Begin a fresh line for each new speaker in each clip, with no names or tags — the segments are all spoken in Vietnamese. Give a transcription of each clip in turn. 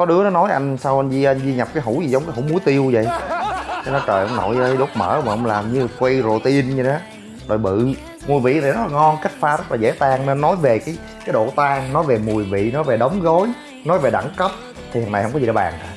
có đứa nó nói anh, sao anh di anh di nhập cái hũ gì giống cái hũ muối tiêu vậy? Cái nó trời, ông nội ơi, đốt mỡ mà ông làm như quay protein vậy đó. Rồi bự mùi vị này rất là ngon, cách pha rất là dễ tan. Nên nói về cái cái độ tan, nói về mùi vị, nói về đóng gói, nói về đẳng cấp, thì thằng này không có gì để bàn cả.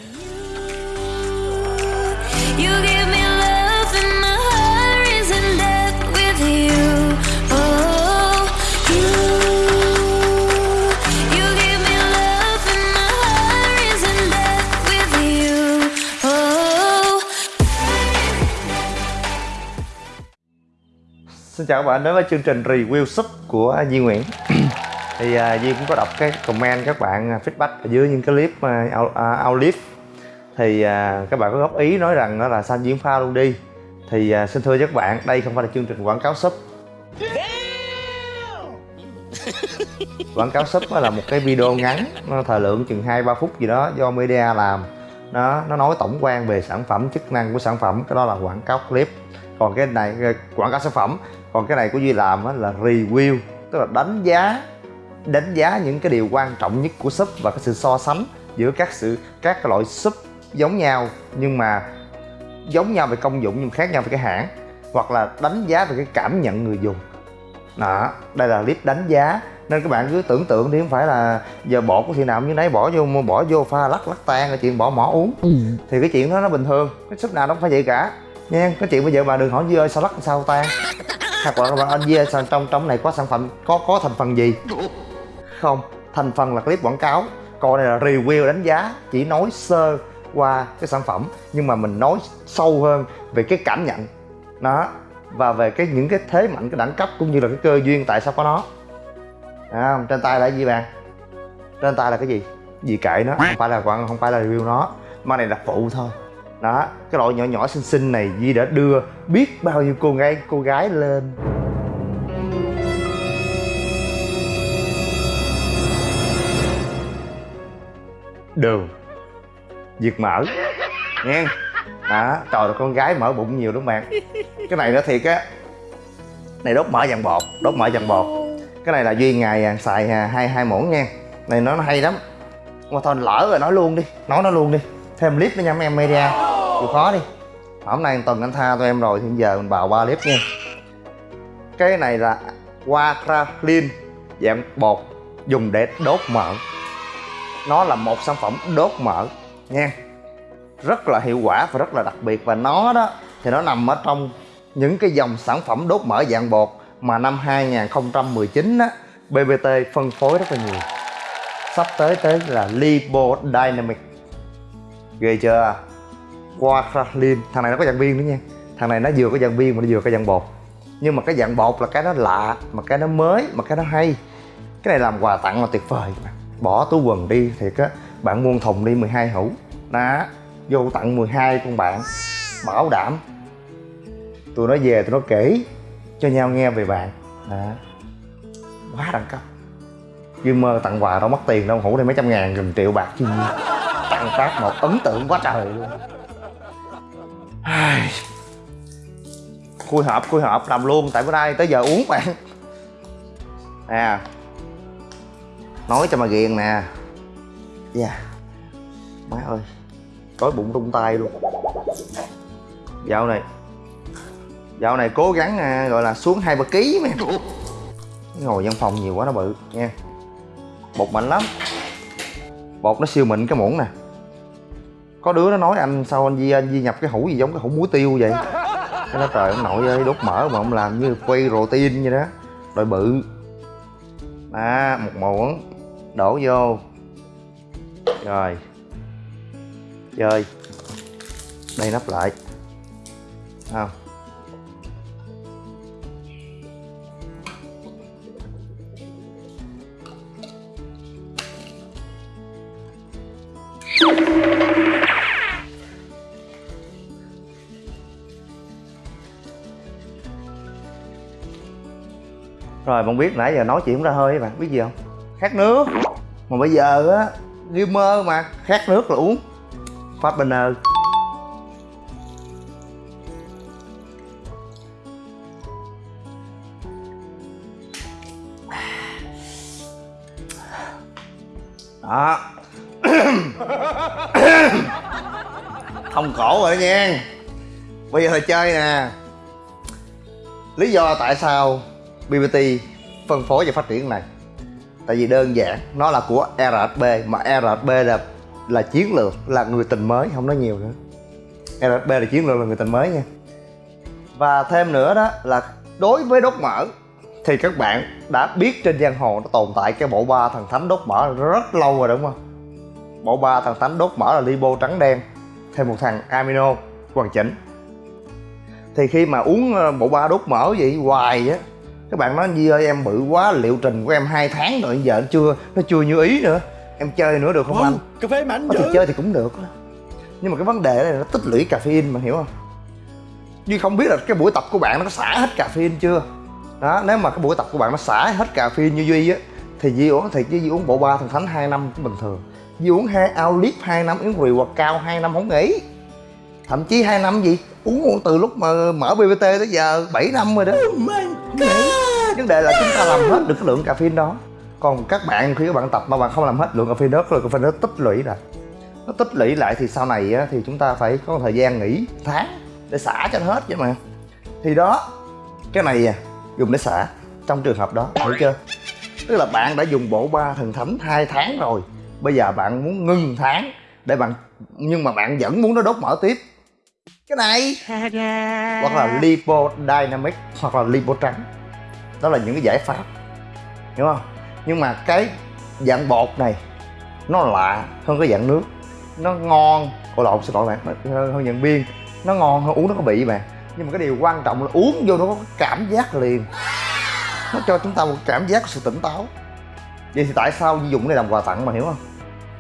Xin chào các bạn đến với chương trình review súp của Duy Nguyễn. Thì uh, Duy cũng có đọc cái comment các bạn feedback ở dưới những cái clip uh, outlive Thì uh, các bạn có góp ý nói rằng đó là sao diễn pha luôn đi. Thì uh, xin thưa các bạn, đây không phải là chương trình quảng cáo súp Quảng cáo súp là một cái video ngắn nó thời lượng chừng 2-3 phút gì đó do media làm. Nó nó nói tổng quan về sản phẩm chức năng của sản phẩm cái đó là quảng cáo clip. Còn cái này quảng cáo sản phẩm còn cái này của duy làm á là review tức là đánh giá đánh giá những cái điều quan trọng nhất của súp và cái sự so sánh giữa các sự các cái loại súp giống nhau nhưng mà giống nhau về công dụng nhưng khác nhau về cái hãng hoặc là đánh giá về cái cảm nhận người dùng. Đó đây là clip đánh giá. Nên các bạn cứ tưởng tượng đi không phải là giờ bỏ của khi nào như nấy bỏ vô bỏ vô pha lắc lắc tan là chuyện bỏ mỏ uống. Thì cái chuyện đó nó bình thường cái súp nào nó không phải vậy cả. Nha cái chuyện bây giờ bà đừng hỏi Duy ơi sao lắc sao tan hoặc là bạn anh yeah, ơi trong trong này có sản phẩm có có thành phần gì? Không thành phần là clip quảng cáo. Còn này là review đánh giá chỉ nói sơ qua cái sản phẩm nhưng mà mình nói sâu hơn về cái cảm nhận. Nó và về cái những cái thế mạnh cái đẳng cấp cũng như là cái cơ duyên tại sao có nó. À, trên tay là cái gì bạn? Trên tay là cái gì? Gì kệ nó không phải là quảng không phải là review nó. Mà này là phụ thôi đó cái loại nhỏ nhỏ xinh xinh này Di đã đưa biết bao nhiêu cô gái cô gái lên. Đường diệt mỡ nghe đó trời ơi con gái mở bụng nhiều đúng không bạn. Cái này nó thiệt á. Này đốt mỡ dằn bột đốt mỡ dằn bột. Cái này là duy ngày à, xài à, hai hai muỗng nha. Này nó, nó hay lắm. Mà thôi lỡ rồi nói luôn đi nói nó luôn đi. Thêm clip nữa nha mấy em media chịu khó đi. Hôm nay tuần anh tha tụi em rồi thì giờ mình bào ba clip nha. Cái này là Wakralin dạng bột dùng để đốt mỡ. Nó là một sản phẩm đốt mỡ nha. Rất là hiệu quả và rất là đặc biệt. Và nó đó thì nó nằm ở trong những cái dòng sản phẩm đốt mỡ dạng bột mà năm 2019 á BBT phân phối rất là nhiều. Sắp tới tới là Lipodynamic ghê chưa? Wakralin thằng này nó có dạng viên nữa nha. Thằng này nó vừa có dạng viên mà nó vừa có dạng bột. Nhưng mà cái dạng bột là cái nó lạ, mà cái nó mới, mà cái nó hay. Cái này làm quà tặng là tuyệt vời mà. bỏ túi quần đi, thiệt á. Bạn muôn thùng đi 12 hũ. Đó vô tặng 12 con bạn. Bảo đảm. Tụi nó về, tụi nó kể cho nhau nghe về bạn. Đó quá đẳng cấp. Dư mơ tặng quà đâu mất tiền đâu. Hũ đây mấy trăm ngàn, gần triệu bạc chứ. Gì tặng phát một ấn tượng quá trời luôn khui hộp khui hộp làm luôn tại bữa nay tới giờ uống bạn nè. Nói cho mà ghiền nè. Dạ. Yeah. má ơi tối bụng rung tay luôn. Dạo này dạo này cố gắng à, gọi là xuống hai ba ký mẹ ngồi văn phòng nhiều quá nó bự nha. Bột mạnh lắm. Bột nó siêu mịn cái muỗng nè có đứa nó nói, anh sao anh di anh di nhập cái hũ gì giống cái hũ muối tiêu vậy? Cái nó trời ông nội ơi đốt mỡ mà ông làm như quay protein vậy đó. Rồi bự. À một muỗng. Đổ vô. Rồi. Chơi. Đây nắp lại. Không? Rồi, bạn biết nãy giờ nói chuyện ra hơi bạn, biết gì không? Khát nước. Mà bây giờ á gamer mà, khát nước là uống. Phát banner đó. Không khổ rồi nha. Bây giờ là chơi nè. Lý do tại sao BBT phân phối và phát triển này. Tại vì đơn giản, nó là của RSB mà RSB là là chiến lược, là người tình mới, không nói nhiều nữa. RSB là chiến lược là người tình mới nha. Và thêm nữa đó là đối với đốt mỡ, thì các bạn đã biết trên giang hồ nó tồn tại cái bộ ba thần thánh đốt mỡ rất lâu rồi, đúng không? Bộ ba thần thánh đốt mỡ là lipo trắng đen, thêm một thằng amino hoàn chỉnh. Thì khi mà uống ờ, bộ ba đốt mỡ vậy hoài á các bạn nói Di ơi em bự quá liệu trình của em hai tháng rồi giờ nó chưa nó chưa như ý nữa. Em chơi nữa được không anh?
cà phê mạnh
có thì
dữ
chơi thì cũng được. Nhưng mà cái vấn đề này nó tích lũy caffeine mà hiểu không? Duy không biết là cái buổi tập của bạn nó có xả hết caffeine chưa? Đó nếu mà cái buổi tập của bạn nó xả hết caffeine như Duy á thì Duy uống thì Duy uống bộ ba thần thánh 2 năm cũng bình thường. Duy uống hai ao lip 2 năm uống rượu hoặc cao 2 năm không nghỉ. Thậm chí 2 năm gì? Uống từ lúc mà mở BBT tới giờ 7 năm rồi đó.
Oh my god
vấn đề là chúng ta làm hết được cái lượng caffeine đó. Còn các bạn khi các bạn tập mà bạn không làm hết lượng caffeine đó lượng caffeine đó tích lũy lại nó tích lũy lại thì sau này á, thì chúng ta phải có thời gian nghỉ tháng để xả cho nó hết chứ mà. Thì đó cái này à, dùng để xả trong trường hợp đó hiểu chưa? Tức là bạn đã dùng bộ ba thần thánh hai tháng rồi. Bây giờ bạn muốn ngưng tháng để bạn nhưng mà bạn vẫn muốn nó đốt mỡ tiếp. Cái này hoặc là lipo dynamic hoặc là lipo trắng đó là những cái giải pháp hiểu không? Nhưng mà cái dạng bột này nó lạ hơn cái dạng nước. Nó ngon cô lộn xin lỗi bạn hơn, hơn dạng biên nó ngon hơn uống nó có bị bạn. Nhưng mà cái điều quan trọng là uống vô nó có cảm giác liền. Nó cho chúng ta một cảm giác sự tỉnh táo. Vậy thì tại sao Di dụng này làm quà tặng mà hiểu không?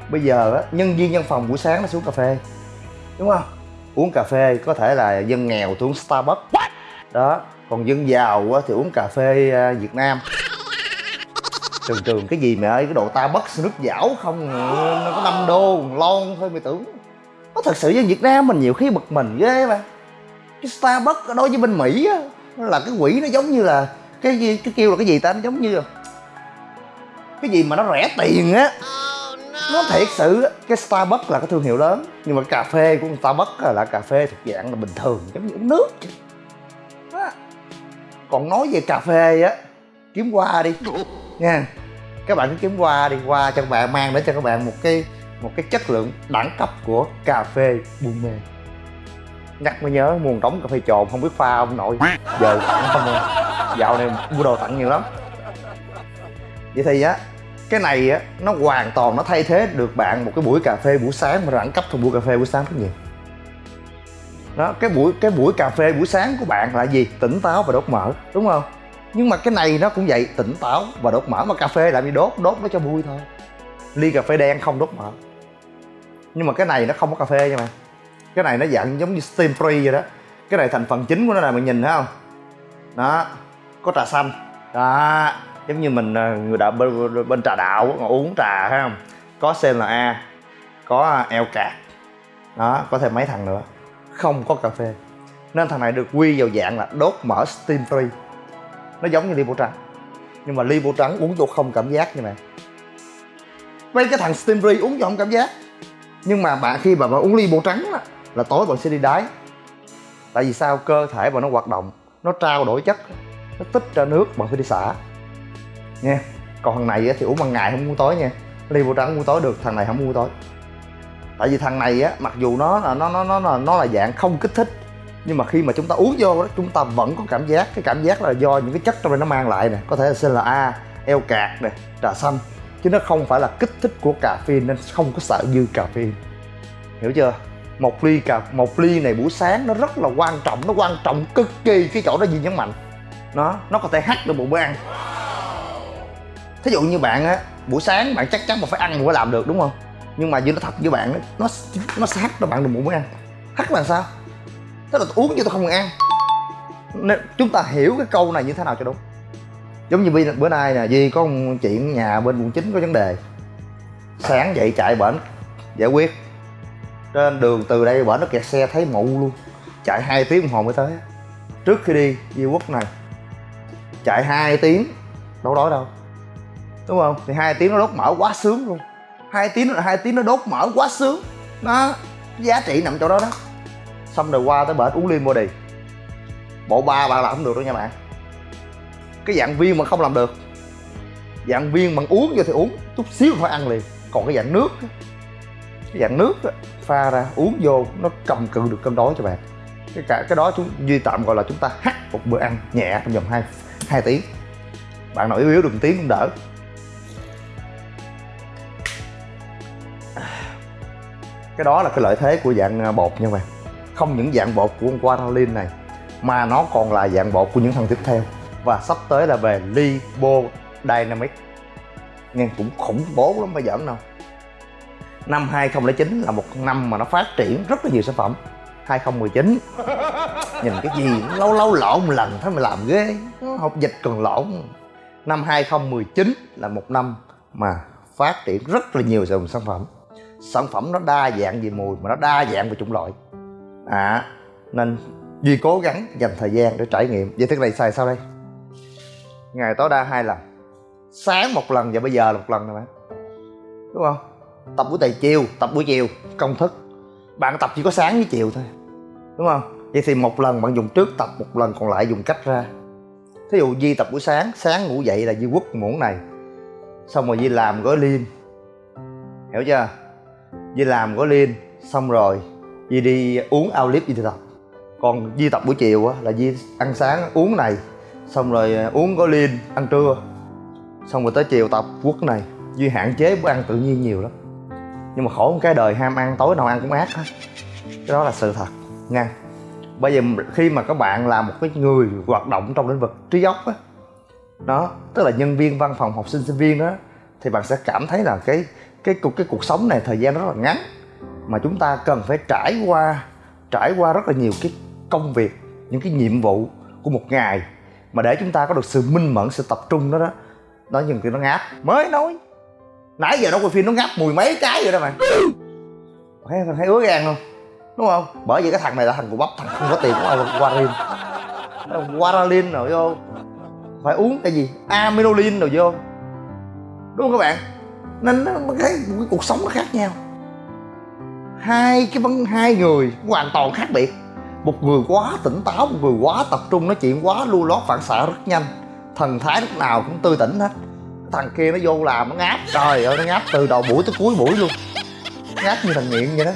Bây giờ á, nhân viên văn phòng buổi sáng nó xuống cà phê đúng không? Uống cà phê có thể là dân nghèo thì uống Starbucks. Đó còn dân giàu á, thì uống cà phê à, Việt Nam. Trường trường cái gì mẹ ơi cái đồ ta bất nước dảo không à, nó có 5 đô lon thôi mày tưởng. Nó thật sự dân Việt Nam mình nhiều khi bực mình ghê mà. Cái Starbucks đối với bên Mỹ á là cái quỷ nó giống như là cái gì cái kêu là cái gì ta nó giống như là cái gì mà nó rẻ tiền á. Nó thiệt sự cái Starbucks là cái thương hiệu lớn nhưng mà cà phê của Starbucks là cà phê thuộc dạng là bình thường giống như uống nước còn nói về cà phê á, kiếm qua đi. Nha, các bạn cứ kiếm qua đi qua cho các bạn, mang đến cho các bạn một cái một cái chất lượng đẳng cấp của cà phê buôn mê. Nhắc mới nhớ nguồn đóng cà phê trộn không biết pha ông nội. Giờ không rồi. dạo này mua đồ tặng nhiều lắm. Vậy thì á, cái này á, nó hoàn toàn nó thay thế được bạn một cái buổi cà phê buổi sáng, mà đẳng cấp trong buổi cà phê buổi sáng rất nhiều đó cái buổi cái buổi cà phê buổi sáng của bạn là gì? Tỉnh táo và đốt mỡ đúng không? Nhưng mà cái này nó cũng vậy tỉnh táo và đốt mỡ. Mà cà phê làm gì đốt? Đốt nó cho vui thôi. Ly cà phê đen không đốt mỡ. Nhưng mà cái này nó không có cà phê nha mày. Cái này nó dạng giống như steam free vậy đó. Cái này thành phần chính của nó là mình nhìn thấy không? Đó có trà xanh. Đó giống như mình ờ, người đạo bên, bên trà đạo uống trà thấy không? Có CLA có ờ, eo cạc. Đó có thêm mấy thằng nữa không có cà phê. Nên thằng này được quy vào dạng là đốt mỡ steam free. Nó giống như ly lipo trắng nhưng mà ly lipo trắng uống vô không cảm giác như này. Mấy cái thằng steam free uống vô không cảm giác. Nhưng mà bạn khi mà bạn uống ly lipo trắng á, là tối bạn sẽ đi đái tại vì sao? Cơ thể bạn nó hoạt động nó trao đổi chất nó tích ra nước bạn phải đi xả. Nha. Còn thằng này thì uống ban ngày không uống tối nha. Ly lipo trắng uống tối được thằng này không uống tối tại vì thằng này á mặc dù nó là nó nó nó là nó là dạng không kích thích nhưng mà khi mà chúng ta uống vô đó chúng ta vẫn có cảm giác. Cái cảm giác là do những cái chất trong đây nó mang lại nè. Có thể là CLA, eo cạc nè trà xanh. Chứ nó không phải là kích thích của cà phê nên không có sợ dư cà phê hiểu chưa? Một ly cà một ly này buổi sáng nó rất là quan trọng nó quan trọng cực kỳ cái chỗ đó gì nhấn mạnh. Nó nó có thể hắt được một bữa ăn. Thí dụ như bạn á buổi sáng bạn chắc chắn mà phải ăn mới làm được đúng không? Nhưng mà như nó thật với bạn nó nó sát hắt cho bạn đừng muốn ăn. Hắt là sao? Tức là uống chứ tôi không ăn. Nên chúng ta hiểu cái câu này như thế nào cho đúng. Giống như bữa, bữa nay nè Duy có một chuyện nhà bên quận chín có vấn đề. Sáng dậy chạy bển giải quyết. Trên đường từ đây bển nó kẹt xe thấy mụ luôn. Chạy hai tiếng đồng hồ mới tới. Trước khi đi Duy Quốc này. Chạy hai tiếng đâu đói đâu. Đúng không? Thì hai tiếng nó đốt mở quá sướng luôn hai tiếng là hai tiếng nó đốt mỡ quá sướng. Nó giá trị nằm chỗ đó đó. Xong rồi qua tới bển uống liên body bộ ba bạn làm không được đâu nha bạn. Cái dạng viên mà không làm được. Dạng viên bằng uống vô thì uống chút xíu phải ăn liền. Còn cái dạng nước cái dạng nước đó, pha ra uống vô nó cầm cự được cơm đói cho bạn. Cái cả cái đó chúng duy tạm gọi là chúng ta hắt một bữa ăn nhẹ trong vòng 2 hai tiếng. Bạn nào yếu yếu được một tiếng cũng đỡ. Cái đó là cái lợi thế của dạng à, bột nha bạn. Không những dạng bột của con Guaralin này, mà nó còn là dạng bột của những thằng tiếp theo. Và sắp tới là về Libo Dynamic nghe cũng khủng bố lắm phải giỡn đâu. Năm 2009 là một năm mà nó phát triển rất là nhiều sản phẩm. 2019 nhìn cái gì, nó lâu lâu lộn một lần thôi mà làm ghê. Học dịch còn lộn. Năm 2019 là một năm mà phát triển rất là nhiều dòng sản phẩm sản phẩm nó đa dạng về mùi mà nó đa dạng về chủng loại. À nên duy cố gắng dành thời gian để trải nghiệm. Vậy thức này xài sao đây? Ngày tối đa hai lần. Sáng một lần và bây giờ là một lần nè bạn. Đúng không? Tập buổi tày chiều tập buổi chiều công thức. Bạn tập chỉ có sáng với chiều thôi. Đúng không? Vậy thì một lần bạn dùng trước tập một lần còn lại dùng cách ra. Thí dụ Di tập buổi sáng sáng ngủ dậy là Di quất muỗng này. Xong rồi Di làm gói liêm, hiểu chưa? Di làm có liên xong rồi Di đi uống ao clip Di tập còn Di tập buổi chiều á, là Di ăn sáng uống này, xong rồi à, uống có liên ăn trưa. Xong rồi tới chiều tập quất này Duy hạn chế bữa ăn tự nhiên nhiều lắm. Nhưng mà khổ một cái đời ham ăn, tối nào ăn cũng ác hết. Cái đó là sự thật, nha. Bây giờ khi mà các bạn là một cái người hoạt động trong lĩnh vực trí óc á, đó, tức là nhân viên văn phòng học sinh sinh viên đó, thì bạn sẽ cảm thấy là cái cái cuộc cái cuộc sống này, thời gian rất là ngắn. Mà chúng ta cần phải trải qua trải qua rất là nhiều cái công việc, những cái nhiệm vụ của một ngày. Mà để chúng ta có được sự minh mẫn, sự tập trung đó đó nó nhìn cái nó ngáp, mới nói. Nãy giờ nó quay phim nó ngáp mùi mấy cái rồi đó bạn thấy thấy ứa gan không? Đúng không? Bởi vì cái thằng này là thằng của bắp, thằng không có tiền của quarin Waralin rồi, vô. Phải uống cái gì? Aminolin rồi vô. Đúng không các bạn? Nên nó cái, cái cuộc sống nó khác nhau. Hai cái vấn hai người hoàn toàn khác biệt. Một người quá tỉnh táo một người quá tập trung nói chuyện quá lưu lót phản xạ rất nhanh. Thần thái lúc nào cũng tươi tỉnh hết. Thằng kia nó vô làm nó ngáp trời ơi nó ngáp từ đầu buổi tới cuối buổi luôn. Ngáp như thằng nghiện vậy đó.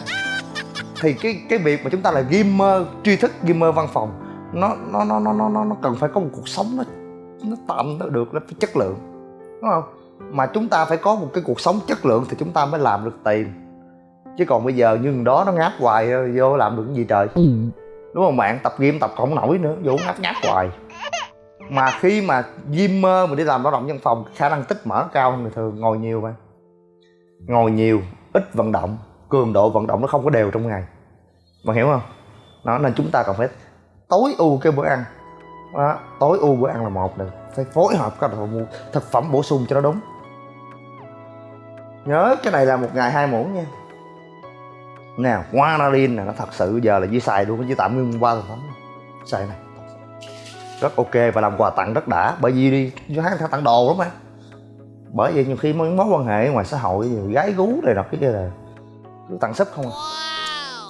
Thì cái cái việc mà chúng ta là gamer tri thức gamer văn phòng nó nó nó nó nó nó cần phải có một cuộc sống nó nó tạm nó được nó phải chất lượng. Đúng không? Mà chúng ta phải có một cái cuộc sống chất lượng thì chúng ta mới làm được tiền. Chứ còn bây giờ như đó nó ngáp hoài vô làm được cái gì trời? Đúng không bạn? Tập game tập không nổi nữa vô ngáp ngáp hoài. Mà khi mà gamer mà đi làm lao động văn phòng khả năng tích mỡ cao hơn người thường ngồi nhiều mà. Ngồi nhiều ít vận động cường độ vận động nó không có đều trong ngày. Bạn hiểu không? Đó nên chúng ta cần phải tối ưu cái bữa ăn. Đó, tối ưu bữa ăn là một được phải phối hợp các thực phẩm bổ sung cho nó đúng nhớ cái này là một ngày hai muỗng nha. Nào guanalin này nó thật sự giờ là dưới xài luôn chứ tạm ngưng qua thực phẩm xài này rất ok và làm quà tặng rất đã bởi vì đi vô tháng tặng đồ lắm mà. Bởi vì nhiều khi mấy mối quan hệ ngoài xã hội gái gú này nọ cái kia là cứ tặng sấp không à.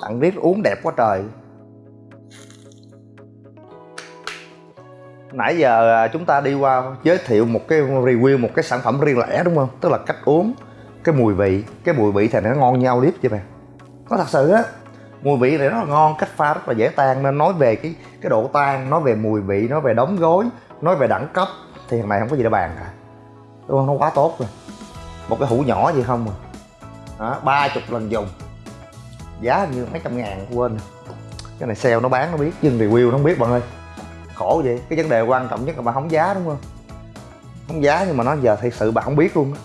Tặng riết uống đẹp quá trời. Nãy giờ à, chúng ta đi qua giới thiệu một cái review một cái sản phẩm riêng lẻ đúng không? Tức là cách uống cái mùi vị, cái mùi vị thì nó ngon nhau liếp chứ bạn có thật sự á, mùi vị này rất là ngon, cách pha rất là dễ tan, nên nói về cái cái độ tan, nói về mùi vị, nói về đóng gói, nói về đẳng cấp, thì thằng này không có gì để bàn cả. Đúng không? Nó quá tốt rồi. Một cái hũ nhỏ gì không à. Ba chục lần dùng. Giá như mấy trăm ngàn, quên. Cái này sale nó bán, nó biết, nhưng review nó không biết, bạn ơi. Khổ vậy. Cái vấn đề quan trọng nhất là bạn không giá, đúng không? Không giá nhưng mà nó giờ thật sự bạn không biết luôn đó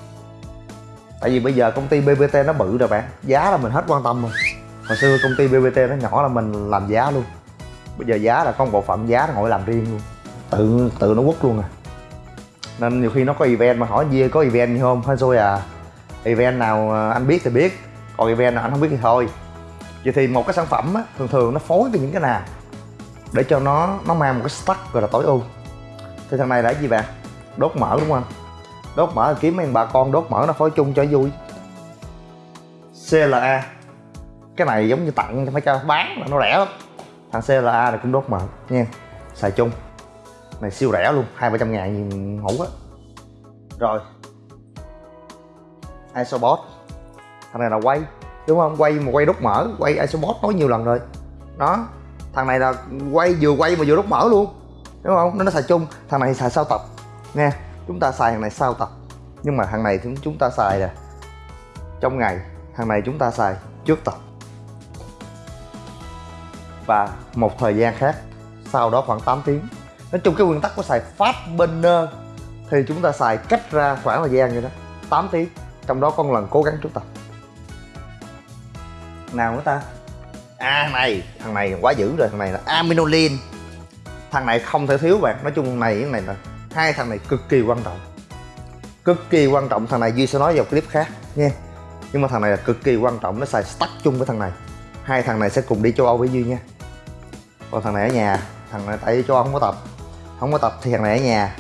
tại vì bây giờ công ty bbt nó bự rồi bạn. Giá là mình hết quan tâm rồi. Hồi xưa công ty bbt nó nhỏ là mình làm giá luôn. Bây giờ giá là có một bộ phận giá nó ngồi làm riêng luôn. Tự tự nó quất luôn à. Nên nhiều khi nó có event mà hỏi gì có event gì không? Hay rồi à event nào anh biết thì biết. Còn event nào anh không biết thì thôi. Vậy thì một cái sản phẩm á, thường thường nó phối với những cái nào? Để cho nó nó mang một cái stack gọi là tối ưu. Thì thằng này là cái gì bạn? Đốt mỡ đúng không đốt mỡ kiếm mấy bà con, đốt mỡ nó phối chung cho vui. CLA cái này giống như tặng, phải cho bán là nó rẻ lắm. Thằng CLA này cũng đốt mỡ nha. Xài chung. Này, siêu rẻ luôn, hai ba trăm ngàn ngủ á. Rồi. Isobot. Thằng này là quay, đúng không? Quay mà quay đốt mỡ quay Isobot nói nhiều lần rồi. Đó. Thằng này là quay vừa quay mà vừa đốt mỡ luôn, đúng không? Nó nó xài chung. Thằng này xài sau tập, nha chúng ta xài hàng này sau tập nhưng mà hàng này chúng chúng ta xài nè. Trong ngày, hàng này chúng ta xài trước tập. Và một thời gian khác, sau đó khoảng 8 tiếng. Nói chung cái nguyên tắc của xài fast burner thì chúng ta xài cách ra khoảng thời gian như đó 8 tiếng, trong đó con lần cố gắng trước tập. Nào nữa ta? À thằng này thằng này quá dữ rồi thằng này là aminolin thằng này không thể thiếu bạn. Nói chung này, cái này là hai thằng này cực kỳ quan trọng. Cực kỳ quan trọng, thằng này duy sẽ nói vào clip khác nha nhưng mà thằng này là cực kỳ quan trọng, nó xài stack chung với thằng này. Hai thằng này sẽ cùng đi châu âu với duy nha. Còn thằng này ở nhà, thằng này, tại châu âu không có tập. Không có tập thì thằng này ở nhà.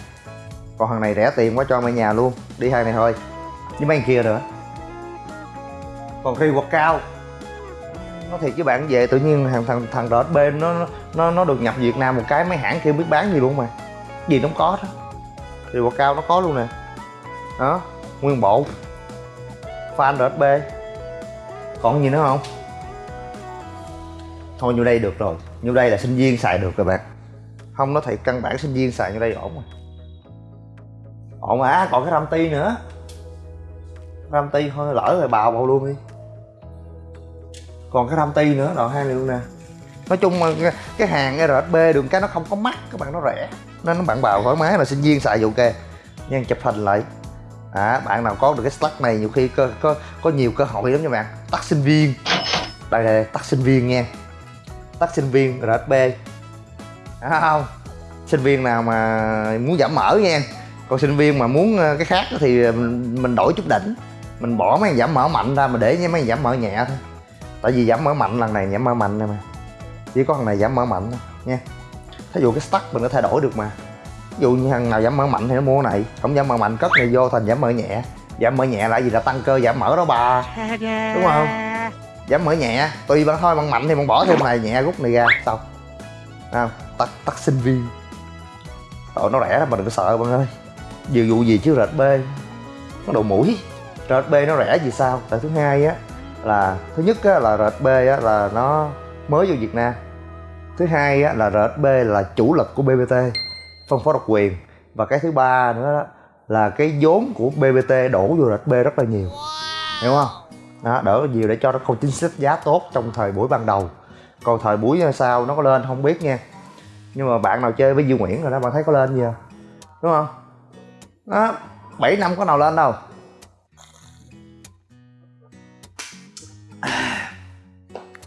Còn thằng này rẻ tiền quá cho mày nhà luôn. Đi hai này thôi. Với mấy kia nữa. Còn khi quật cao. Nó thiệt với bạn về, tự nhiên thằng thằng thằng đó bên nó nó nó được nhập Việt Nam một cái, mấy hãng kia biết bán gì luôn mà. Gì nó cũng có đó thì quả cao nó có luôn nè. Đó nguyên bộ. Fan RSB còn gì nữa không? Thôi như đây được rồi. Như đây là sinh viên xài được rồi bạn. Không nó thiệt căn bản sinh viên xài như đây ổn rồi. Ổn mà à, còn cái ram ti nữa. Ram ti thôi lỡ rồi bào bào luôn đi. Còn cái ram ti nữa đoạn hai này luôn nè. Nói chung mà cái hàng rsb đường cái nó không có mắc các bạn nó rẻ nó nó bạn bào thoải mái là sinh viên xài thì ok nhưng chụp hình lại. À, bạn nào có được cái stack này nhiều khi có có, có nhiều cơ hội lắm nha bạn. Tắt sinh viên. Đây đây tắt sinh viên nha. Tắt sinh viên rsb à, không? Sinh viên nào mà muốn giảm mỡ nha. Còn sinh viên mà muốn ờ, cái khác thì mình mình đổi chút đỉnh. Mình bỏ mấy giảm mỡ mạnh ra mà để mấy giảm mỡ nhẹ thôi. Tại vì giảm mỡ mạnh lần này giảm mỡ mạnh này mà. Chỉ có thằng này giảm mỡ mạnh thôi nha thí dụ cái stack mình có thay đổi được mà. Ví dụ như thằng nào giảm mỡ mạnh thì nó mua cái này không giảm mỡ mạnh cất này vô thành giảm mỡ nhẹ. Giảm mỡ nhẹ là gì? Là tăng cơ giảm mỡ đó bà. Đúng không? Giảm mỡ nhẹ tùy bạn thôi bạn mạnh thì bạn bỏ thêm này nhẹ rút này ra xong. Không? Tắt tắt sinh viên. Tội nó rẻ lắm mà đừng có sợ bạn ơi. Dù vụ gì chứ rệt b nó đầu mũi. Rệt b nó rẻ vì sao? Tại thứ hai á là thứ nhất á, là rệt b á, là nó mới vô việt nam thứ hai á, là RSB là chủ lực của bbt phân phối độc quyền. Và cái thứ ba nữa đó, là cái vốn của bbt đổ vô RSB rất là nhiều. Hiểu không? Đó, đỡ nhiều để cho nó không chính sách giá tốt trong thời buổi ban đầu. Còn thời buổi sau nó có lên không biết nha. Nhưng mà bạn nào chơi với Duy Nguyễn rồi đó bạn thấy có lên gì không đúng không? Đó 7 năm có nào lên đâu?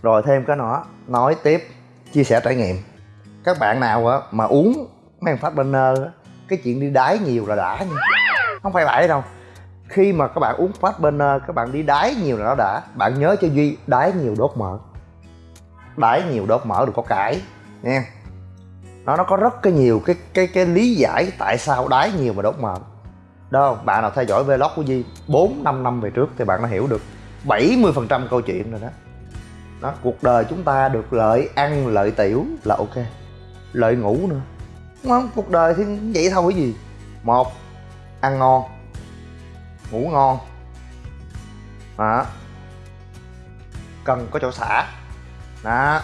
Rồi thêm cái nữa nói tiếp chia sẻ trải nghiệm. Các bạn nào á, mà uống mấy phát banner á, cái chuyện đi đái nhiều là đã nha. Không phải vậy đâu. Khi mà các bạn uống phát banner các bạn đi đái nhiều là nó đã. Bạn nhớ cho duy, đái nhiều đốt mỡ. Đái nhiều đốt mỡ được có cải nha nó nó có rất cái nhiều cái cái cái lý giải tại sao đái nhiều mà đốt mỡ. Đâu bạn nào theo dõi vlog của Di 4 5 năm về trước thì bạn đã hiểu được 70% câu chuyện rồi đó đó cuộc đời chúng ta được lợi ăn lợi tiểu là ok. Lợi ngủ nữa. Đúng không? Cuộc đời thì vậy thôi cái gì? Một ăn ngon. Ngủ ngon. Đó. Cần có chỗ xả. Đó.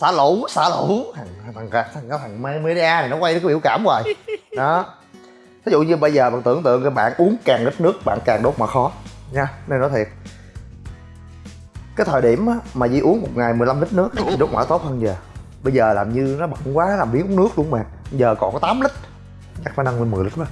Xả lũ xả lũ. Thằng thằng thằng thằng, thằng media này nó quay cái biểu cảm hoài. Đó. Ví dụ như bây giờ bạn tưởng tượng các bạn uống càng ít nước bạn càng đốt mà khó. Nha nên nói thiệt cái thời điểm á, mà Di uống một ngày 15 lít nước thì đốt mỡ tốt hơn giờ. Bây giờ làm như nó bận quá làm biến uống nước luôn mà. Giờ còn có 8 lít chắc phải nâng lên 10 lít quá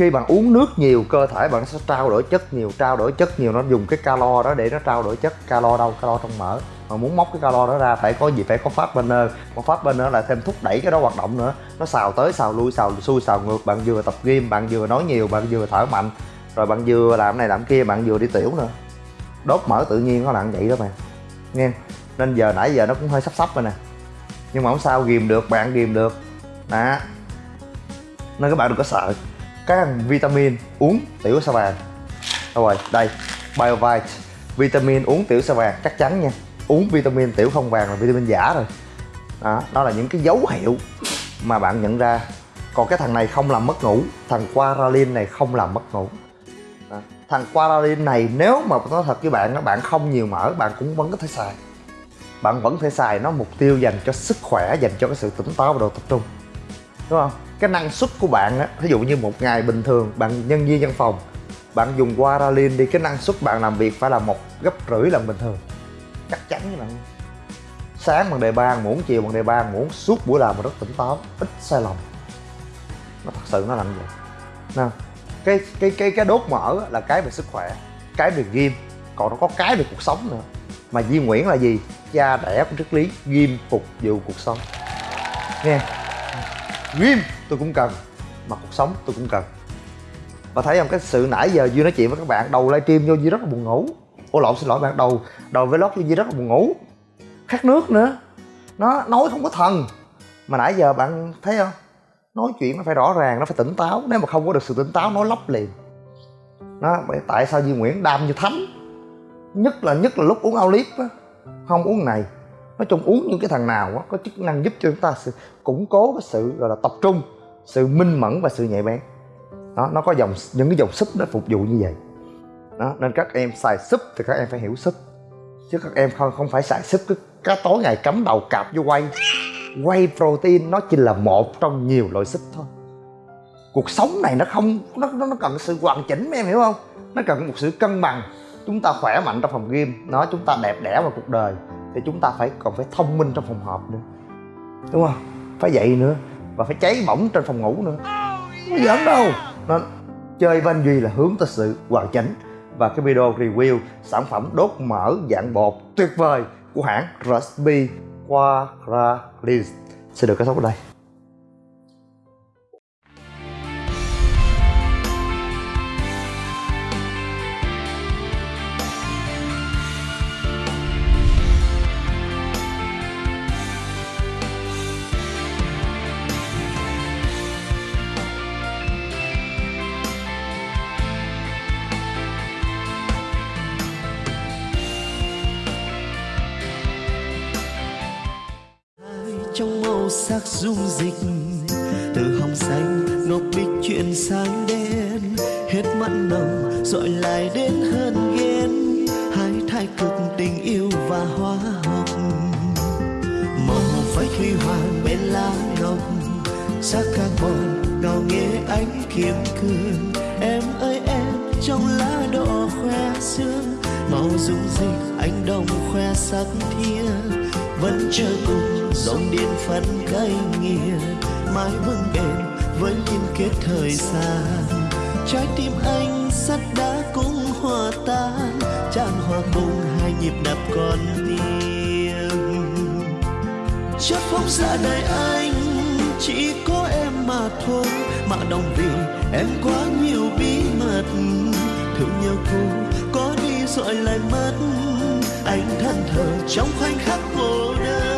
khi bạn uống nước nhiều cơ thể bạn sẽ trao đổi chất nhiều trao đổi chất nhiều. Nó dùng cái calo đó để nó trao đổi chất. Calo đâu? Calo trong mỡ. Mà muốn móc cái calo đó ra phải có gì? Phải có phát burner. Một phát burner là thêm thúc đẩy cái đó hoạt động nữa. Nó xào tới xào lui xào xuôi xào ngược. Bạn vừa tập gym bạn vừa nói nhiều bạn vừa thở mạnh. Rồi bạn vừa làm này làm kia bạn vừa đi tiểu nữa đốt mỡ tự nhiên nó là vậy đó bạn. Nghe nên giờ nãy giờ nó cũng hơi sắp sắp rồi nè. Nhưng mà không sao ghìm được bạn ghìm được. Đó. Nên các bạn đừng có sợ. Các vitamin uống tiểu sao vàng. Đâu rồi? Đây BioVite. Vitamin uống tiểu sao vàng chắc chắn nha. Uống vitamin tiểu không vàng là vitamin giả rồi. Đó, đó là những cái dấu hiệu mà bạn nhận ra. Còn cái thằng này không làm mất ngủ. Thằng Quaralin này không làm mất ngủ thằng Quaralin này, nếu mà nói thật với bạn bạn không nhiều mỡ, bạn cũng vẫn có thể xài. Bạn vẫn thể xài nó mục tiêu dành cho sức khỏe, dành cho cái sự tỉnh táo và độ tập trung. Đúng không? Cái năng suất của bạn á ví dụ như một ngày bình thường, bạn nhân viên văn phòng, bạn dùng Quaralin đi, cái năng suất bạn làm việc phải là một gấp rưỡi lần bình thường. Chắc chắn với bạn sáng bằng đề ba muỗng chiều bằng đề ba muỗng suốt buổi làm mà rất tỉnh táo, ít sai lầm. Nó thật sự nó làm vậy. Nè cái cái cái cái đốt mỡ là cái về sức khỏe, cái về ghim còn nó có cái về cuộc sống nữa. Mà Di Nguyễn là gì? Cha, đẻ của triết lý ghim phục vụ cuộc sống. Nghe. Ghim tôi cũng cần, mà cuộc sống tôi cũng cần. Và thấy không, cái sự nãy giờ Duy nói chuyện với các bạn, đầu livestream vô Duy rất là buồn ngủ. Ô lộn, xin lỗi bạn, đầu đầu vlog vô Duy rất là buồn ngủ. Khát nước nữa. Nó nói không có thần. Mà nãy giờ bạn thấy không? Nói chuyện nó phải rõ ràng, nó phải tỉnh táo. Nếu mà không có được sự tỉnh táo, nói lấp liền. Đó tại sao Duy Nguyễn đam như thánh? Nhất là nhất là lúc uống Olip á, không uống này. Nói chung uống những cái thằng nào á, có chức năng giúp cho chúng ta sự, củng cố cái sự, gọi là, tập trung, sự minh mẫn và sự nhạy bén. Đó, nó có dòng, những cái dòng súp nó phục vụ như vậy. Đó, nên các em xài súp thì các em phải hiểu súp. Chứ các em không không phải xài súp cứ cá tối ngày cắm đầu cạp vô quay quay protein nó chỉ là một trong nhiều loại xích thôi. Cuộc sống này nó không nó nó, nó cần sự hoàn chỉnh em hiểu không? Nó cần một sự cân bằng. Chúng ta khỏe mạnh trong phòng gym nó chúng ta đẹp đẽ vào cuộc đời thì chúng ta phải còn phải thông minh trong phòng họp nữa. Đúng không? Phải vậy nữa và phải cháy bỏng trên phòng ngủ nữa. Không có giỡn đâu. Nó chơi với anh duy là hướng tới sự hoàn chỉnh. Và cái video review sản phẩm đốt mỡ dạng bột tuyệt vời của hãng Recipe Quadralis sẽ được kết thúc ở đây.
Sắc dung dịch. Từ hồng xanh, ngọc bích chuyển sang đen. Hết mặn nồng dội lại đến hơn ghen. Hai thái cực tình yêu và hóa học màu phách huy hoàng bên lá ngọc. Sắc carbon ngào nghe ánh kiếm cương. Em ơi, em, trong lá đỏ khoe sương. Màu dung dịch anh đồng khoe sắc thiên vẫn chờ cùng. Dòng điện phân cây nghiệt, mãi vững bền với liên kết thời gian. Trái tim anh sắt đá cũng hòa tan, tràn hòa cùng hai nhịp đập con tim chất phóng xạ đời anh, chỉ có em mà thôi. Mà đồng vì em quá nhiều bí mật, thương nhau cô có đi rồi lại mất anh thân thờ trong khoảnh khắc cô đơn.